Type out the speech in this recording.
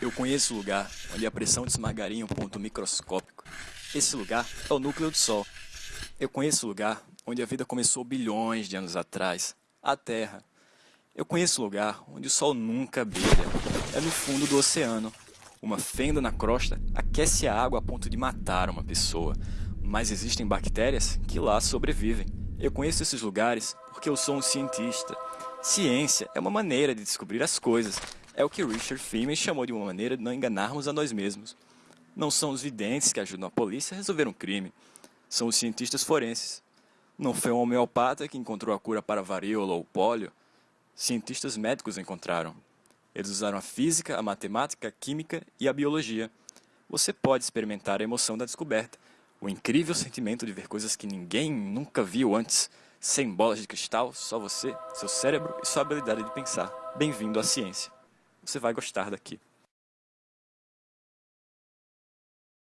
Eu conheço o lugar onde a pressão de esmagaria um ponto microscópico. Esse lugar é o núcleo do Sol. Eu conheço o lugar onde a vida começou bilhões de anos atrás, a Terra. Eu conheço o lugar onde o Sol nunca brilha. É no fundo do oceano. Uma fenda na crosta aquece a água a ponto de matar uma pessoa. Mas existem bactérias que lá sobrevivem. Eu conheço esses lugares porque eu sou um cientista. Ciência é uma maneira de descobrir as coisas é o que Richard Feynman chamou de uma maneira de não enganarmos a nós mesmos. Não são os videntes que ajudam a polícia a resolver um crime, são os cientistas forenses. Não foi um homeopata que encontrou a cura para a varíola ou pólio, cientistas médicos encontraram. Eles usaram a física, a matemática, a química e a biologia. Você pode experimentar a emoção da descoberta, o incrível sentimento de ver coisas que ninguém nunca viu antes, sem bolas de cristal, só você, seu cérebro e sua habilidade de pensar. Bem-vindo à ciência. Você vai gostar daqui.